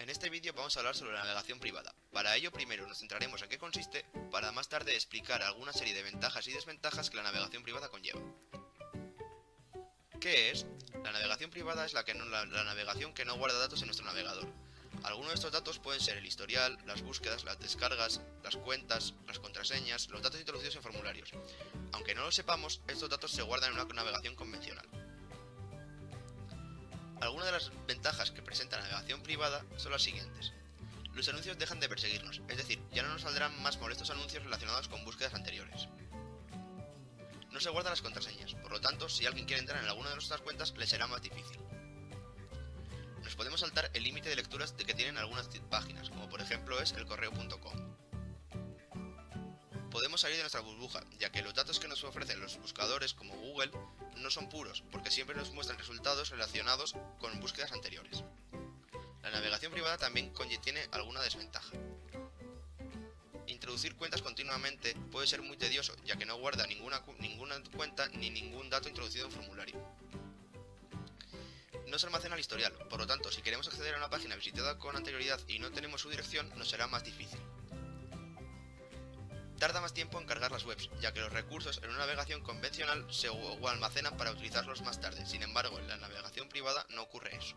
En este vídeo vamos a hablar sobre la navegación privada. Para ello primero nos centraremos en qué consiste, para más tarde explicar alguna serie de ventajas y desventajas que la navegación privada conlleva. ¿Qué es? La navegación privada es la, que no, la, navegación que no guarda datos en nuestro navegador. Algunos de estos datos pueden ser el historial, las búsquedas, las descargas, las cuentas, las contraseñas, los datos introducidos en formularios. Aunque no lo sepamos, estos datos se guardan en una navegación convencional. Algunas de las ventajas que presenta la navegación son las siguientes. Los anuncios dejan de perseguirnos, es decir, ya no nos saldrán más molestos anuncios relacionados con búsquedas anteriores. No se guardan las contraseñas, por lo tanto, si alguien quiere entrar en alguna de nuestras cuentas, le será más difícil. Nos podemos saltar el límite de lecturas de que tienen algunas páginas, como por ejemplo es el correo.com. Podemos salir de nuestra burbuja, ya que los datos que nos ofrecen los buscadores como Google no son puros, porque siempre nos muestran resultados relacionados con búsquedas anteriores. La navegación privada también tiene alguna desventaja. Introducir cuentas continuamente puede ser muy tedioso, ya que no guarda ninguna, ninguna cuenta ni ningún dato introducido en formulario. No se almacena el historial, por lo tanto, si queremos acceder a una página visitada con anterioridad y no tenemos su dirección, nos será más difícil. Tarda más tiempo en cargar las webs, ya que los recursos en una navegación convencional se almacenan para utilizarlos más tarde, sin embargo en la navegación privada no ocurre eso.